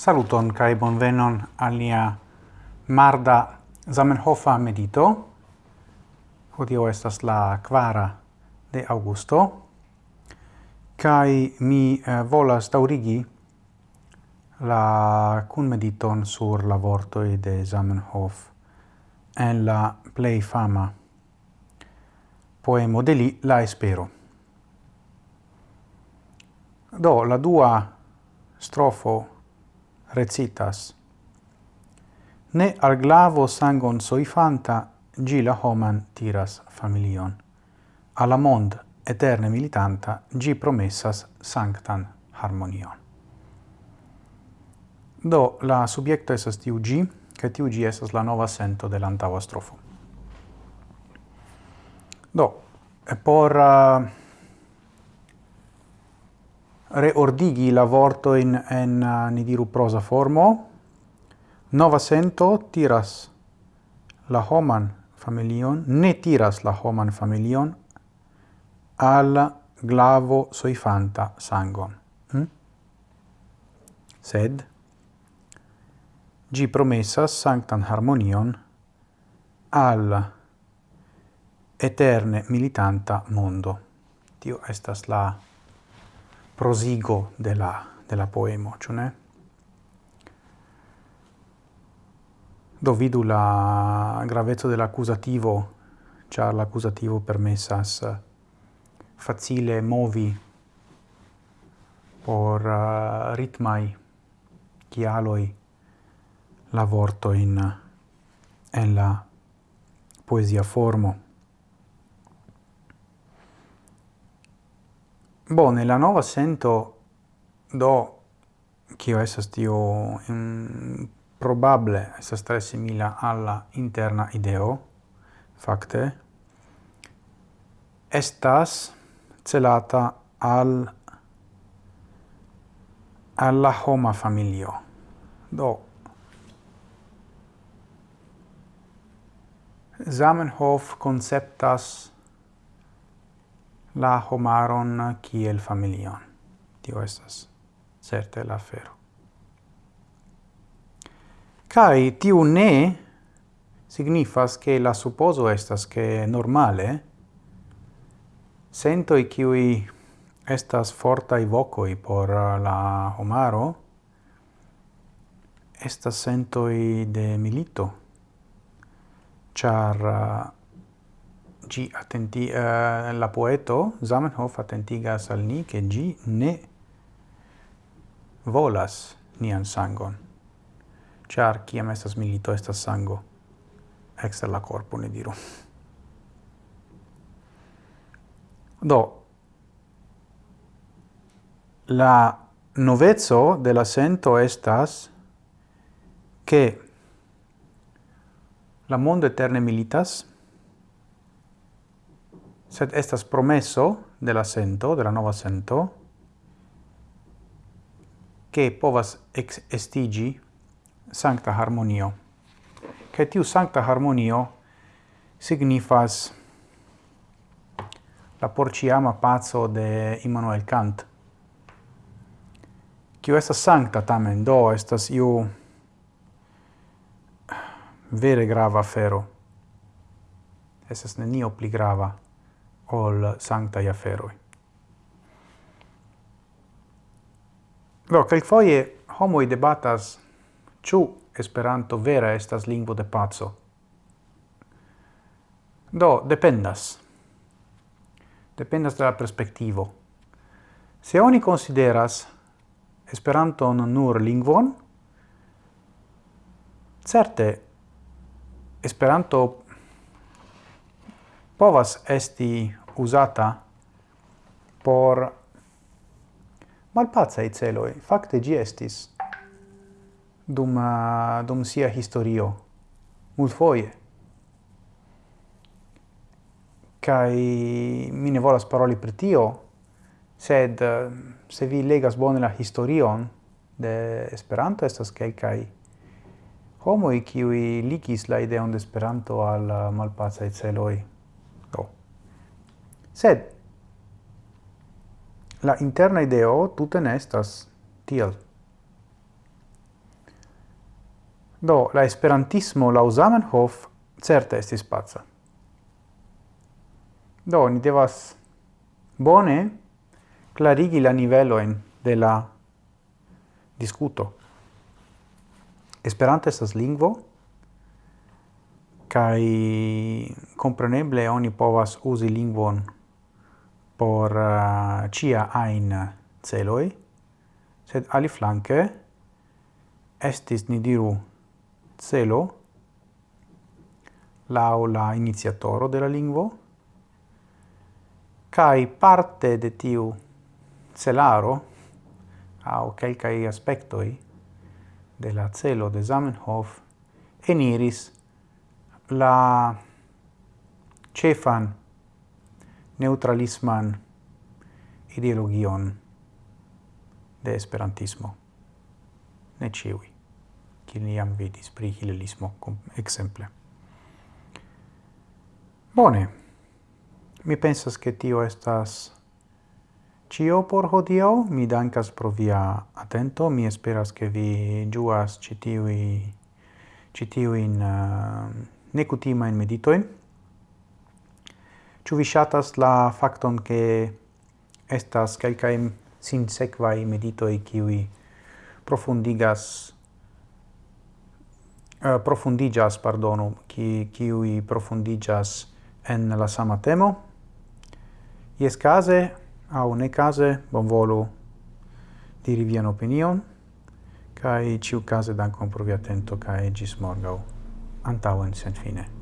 Saluton kai bonvenon alia Marda Zamenhofa medito. Hodio estas la quara de Augusto. Kai mi eh, volas taurigi la cun mediton sur la vorto de Zamenhof en la plei fama poemo de li La Espero. Do la dua strofo recitas. Ne al glavo sangon soifanta, gila homan tiras familion. Alla mond eterne militanta, gi promessas sanctan harmonion. Do, la subjecto esas tiu gi, che tiu gi esas la nova sento de l'antaua strofo. Do, por... Uh, reordigi la vortoin en, eh, ni diru, prosa formo. Nova sento tiras la homan familion, ne tiras la homan familion al glavo soifanta sangon. hm? Sed, gi promessas sanctan harmonion al eterne militanta mondo. Tio estas la prosigo della, della poemo, ĉu ne? Do vidu la graveco dell'accusativo, ĉar l'accusativo permesas eh, facile movi por uh, ritmai chialoi la vorto in, eh, en la poesia formo. Bone, la nova sento do kio estas tio um, probable essa tre simila alla interna ideo fakte estas celata al alla homa familio. Do Zamenhof conceptas la homaron kiel familion. Tio estas certe la fero. Kai tiu ne signifas che la supposo estas che normale sento i qui estas forta i vocoi por la homaro estas sento i de milito char gi attenti uh, la poeto Zamenhof attentigas al ni che gi ne volas nian sangon. Char kiam estas milito estas sango. Ekster la corpo ne diru. Do la novezzo de la sento estas che la mondo eterne militas sed estas promesso de la sento, de la nova sento, che povas ex estigi sancta harmonio. Che tiu sancta harmonio signifas la porciama pazzo de Immanuel Kant. Kiu estas sancta tamen, do estas iu vere grava fero. Estas nenio pli grava ol sancta iaferoi. Do, foie homoi debatas ciu Esperanto vera estas lingvo de pazzo. Do, dependas. Dependas de la perspektivo. Se oni consideras Esperanton nur lingvon, certe Esperanto povas esti usata por malpacai celoi. Facte gi estis dum, uh, dum sia historio, multfoje. Kai mi ne volas paroli per tio, sed uh, se vi legas bone la historion de Esperanto, estas quelcai homoi kiuj ligis la ideon de Esperanto al eh, uh, malpacaj celoi. Sed la interna ideo tute ne estas tiel. Do, la esperantismo la Zamenhof certe estis pazza. Do, ni devas bone clarigi la niveloen de la discuto. Esperanto estas lingvo, kai compreneble oni povas usi lingvon por uh, cia ein celoi, sed flanke estis, ni diru, celo lau la iniziatoro de la lingvo, cae parte de tiu celaro, au quelcae aspectoi de la celo de Zamenhof, eniris la cefan neutralisman ideologion de esperantismo. Ne ciui, kiel ni jam vidis pri hilelismo exemple. Bone, mi pensas che tio estas cio por hodiau. Mi dankas pro via atento. Mi esperas che vi giuas citiui, citiuin uh, eh, necutimain meditoin. Ĉu vi ŝatas la fakton ke estas kelkaj sinsekvaj meditoj kiuj profundigas eh, uh, profundigas, pardonu, ki kiuj profundigas en la sama temo? Jes case au ne case, bonvolu diri vian opinion, kai ciu case dankon pro via atento kai gis morgau. Antauen sen fine.